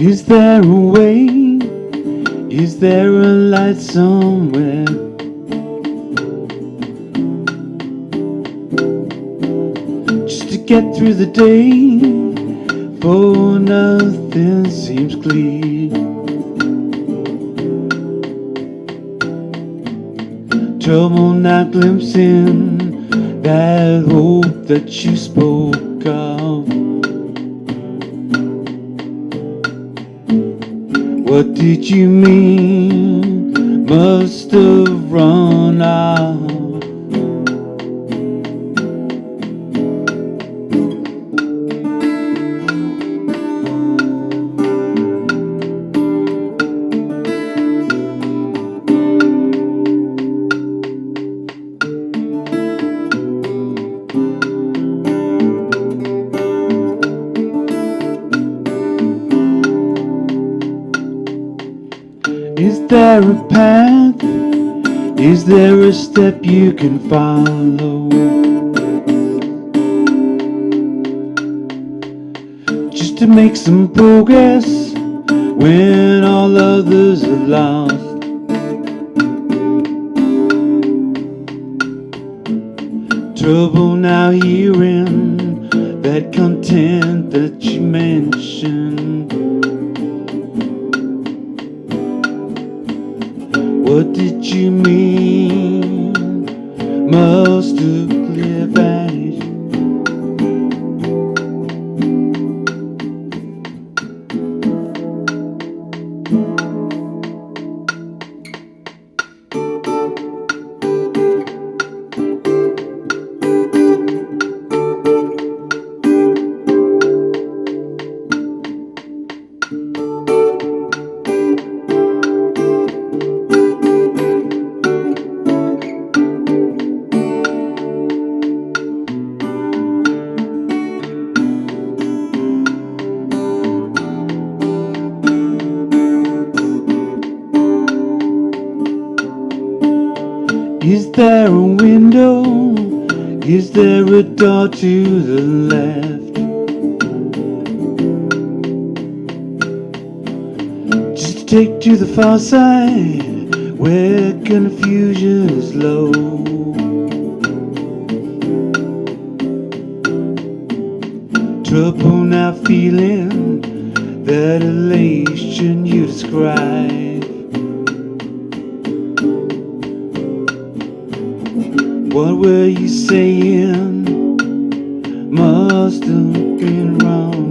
Is there a way? Is there a light somewhere? Get through the day, for nothing seems clear. Trouble not glimpsing that hope that you spoke of. What did you mean? Must have run out. Is there a path? Is there a step you can follow? Just to make some progress when all others are lost. Trouble now hearing that content that you mentioned. What did you mean? Is there a window? Is there a door to the left? Just take to the far side where confusion is low. Trouble now feeling that elation you describe. What were you saying? Must have been wrong.